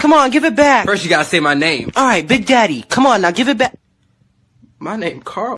Come on, give it back. First, you gotta say my name. All right, Big Daddy. Come on, now give it back. My name, Carl.